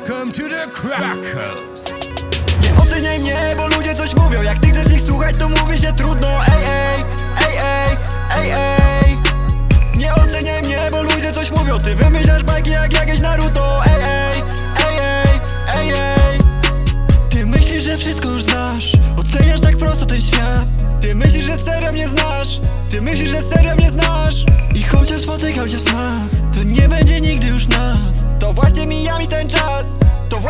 Welcome to the Crackers. Nie oceniaj mnie, bo ludzie coś mówią. Jak ty chcesz ich słuchać, to mówi się trudno. Ej, ej, ej, ej, ej, ej. Nie oceniaj mnie, bo ludzie coś mówią. Ty wymyślasz bajki jak jakieś Naruto. Ej, ej, ej, ej, ej, ej. Ty myślisz, że wszystko już znasz. Oceniasz tak prosto ten świat. Ty myślisz, że serio mnie znasz. Ty myślisz, że serio mnie znasz. I chociaż spotykał cię w snach To nie będzie nigdy już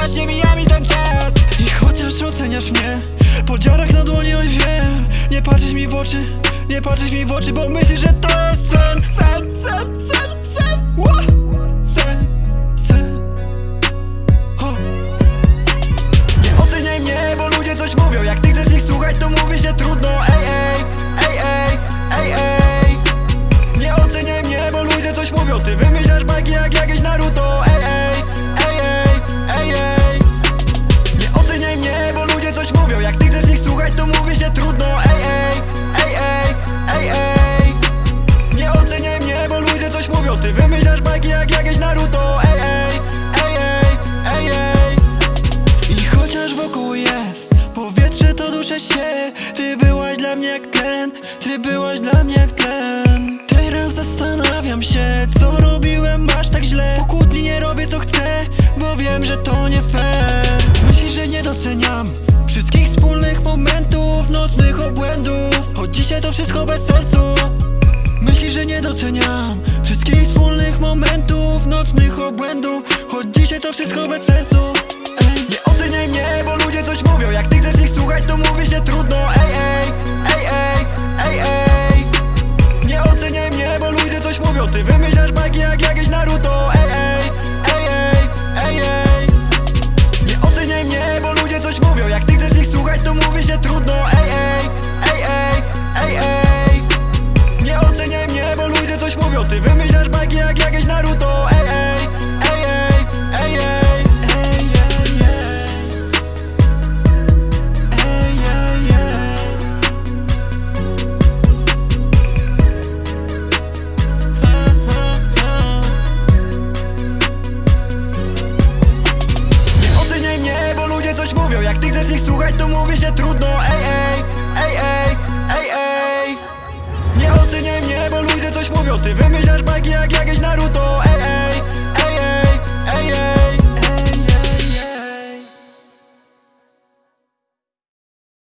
właśnie mija mi ten czas I chociaż oceniasz mnie Po dziarach na dłoni, oj wiem. Nie patrzysz mi w oczy Nie patrzysz mi w oczy, bo myślisz, że to jest sen Sen, sen, sen, sen. Ła! Sen, sen. Ho. Nie oceniaj mnie, bo ludzie coś mówią. Jak ty chcesz ich słuchać, to mówi się trudno. Ej, ej, ej, ej, ej, ej. Nie oceniaj mnie, bo ludzie coś mówią. Ty wymyślasz bajki jak jakieś Naruto duszę się. Ty byłaś dla mnie jak tlen, ty byłaś dla mnie jak tlen Teraz zastanawiam się, co robiłem aż tak źle. Po kłótni nie robię co chcę, bo wiem, że to nie fair. Myślisz, że nie doceniam wszystkich wspólnych momentów, nocnych obłędów. Choć dzisiaj to wszystko bez sensu. Myślisz, że nie doceniam Wszystkich wspólnych momentów, nocnych obłędów. Choć dzisiaj to wszystko bez sensu Ty wymyślasz bajki jak jakieś Naruto. Ej, ej, ej, ej, ej, ej oceniaj mnie, bo ludzie coś mówią. Jak ty chcesz słuchać, to mówi się trudno. Ej, ej, ej, ej, ej, ej wymyślasz bajki jak jakieś Naruto, ej, ej.